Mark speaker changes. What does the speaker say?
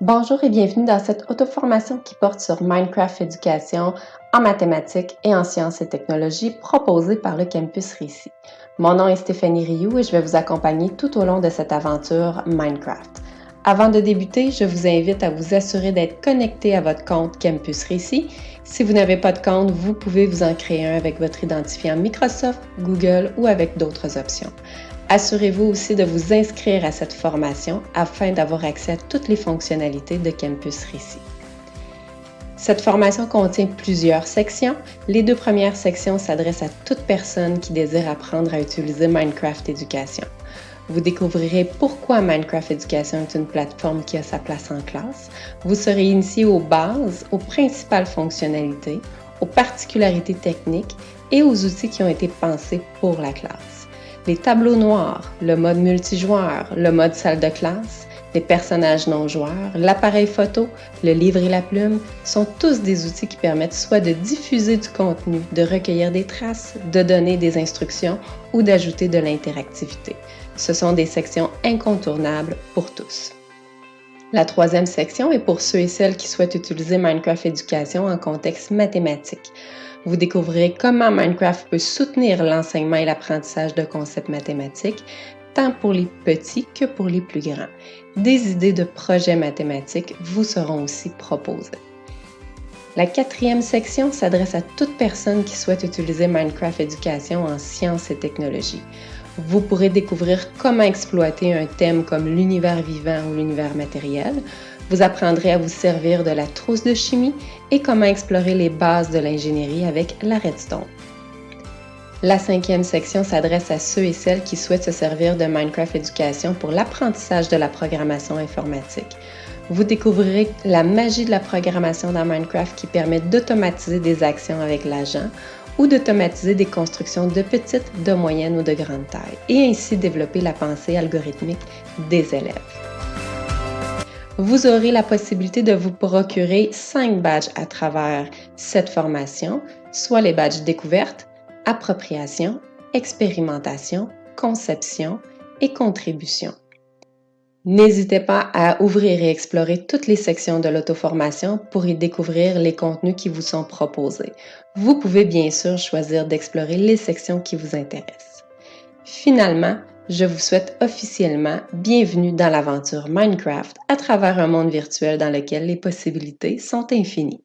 Speaker 1: Bonjour et bienvenue dans cette auto-formation qui porte sur Minecraft Éducation en mathématiques et en sciences et technologies proposée par le Campus Récit. Mon nom est Stéphanie Rioux et je vais vous accompagner tout au long de cette aventure Minecraft. Avant de débuter, je vous invite à vous assurer d'être connecté à votre compte Campus Récit. Si vous n'avez pas de compte, vous pouvez vous en créer un avec votre identifiant Microsoft, Google ou avec d'autres options. Assurez-vous aussi de vous inscrire à cette formation afin d'avoir accès à toutes les fonctionnalités de Campus Récit. Cette formation contient plusieurs sections. Les deux premières sections s'adressent à toute personne qui désire apprendre à utiliser Minecraft Éducation. Vous découvrirez pourquoi Minecraft Éducation est une plateforme qui a sa place en classe. Vous serez initié aux bases, aux principales fonctionnalités, aux particularités techniques et aux outils qui ont été pensés pour la classe les tableaux noirs, le mode multijoueur, le mode salle de classe, les personnages non joueurs, l'appareil photo, le livre et la plume sont tous des outils qui permettent soit de diffuser du contenu, de recueillir des traces, de donner des instructions ou d'ajouter de l'interactivité. Ce sont des sections incontournables pour tous. La troisième section est pour ceux et celles qui souhaitent utiliser Minecraft Éducation en contexte mathématique. Vous découvrirez comment Minecraft peut soutenir l'enseignement et l'apprentissage de concepts mathématiques, tant pour les petits que pour les plus grands. Des idées de projets mathématiques vous seront aussi proposées. La quatrième section s'adresse à toute personne qui souhaite utiliser Minecraft Éducation en sciences et technologies. Vous pourrez découvrir comment exploiter un thème comme l'univers vivant ou l'univers matériel. Vous apprendrez à vous servir de la trousse de chimie et comment explorer les bases de l'ingénierie avec la redstone. La cinquième section s'adresse à ceux et celles qui souhaitent se servir de Minecraft Éducation pour l'apprentissage de la programmation informatique. Vous découvrirez la magie de la programmation dans Minecraft qui permet d'automatiser des actions avec l'agent ou d'automatiser des constructions de petite, de moyenne ou de grande taille et ainsi développer la pensée algorithmique des élèves. Vous aurez la possibilité de vous procurer cinq badges à travers cette formation, soit les badges découverte, appropriation, expérimentation, conception et contribution. N'hésitez pas à ouvrir et explorer toutes les sections de l'auto-formation pour y découvrir les contenus qui vous sont proposés. Vous pouvez bien sûr choisir d'explorer les sections qui vous intéressent. Finalement, je vous souhaite officiellement bienvenue dans l'aventure Minecraft à travers un monde virtuel dans lequel les possibilités sont infinies.